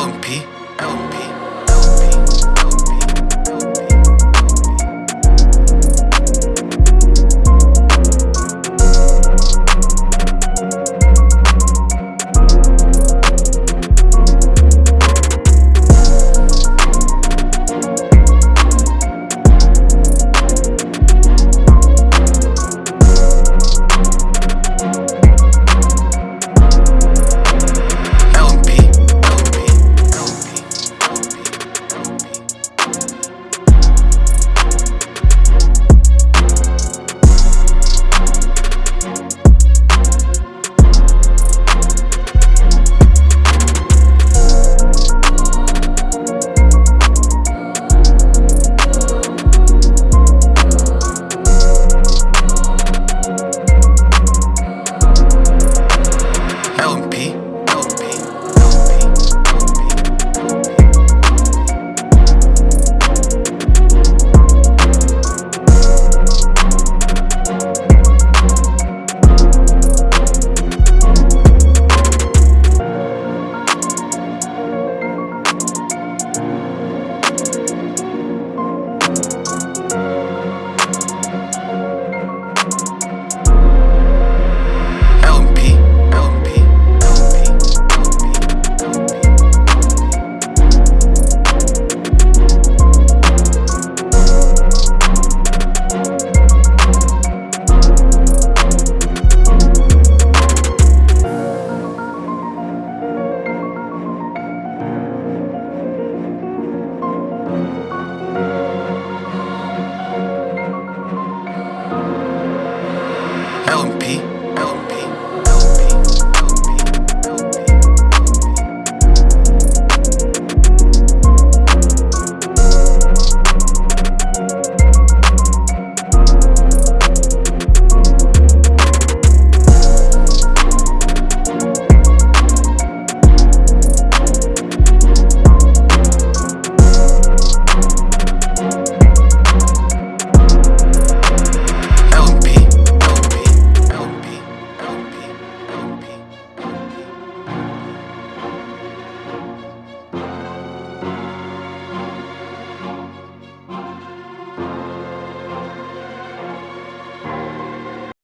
um LP.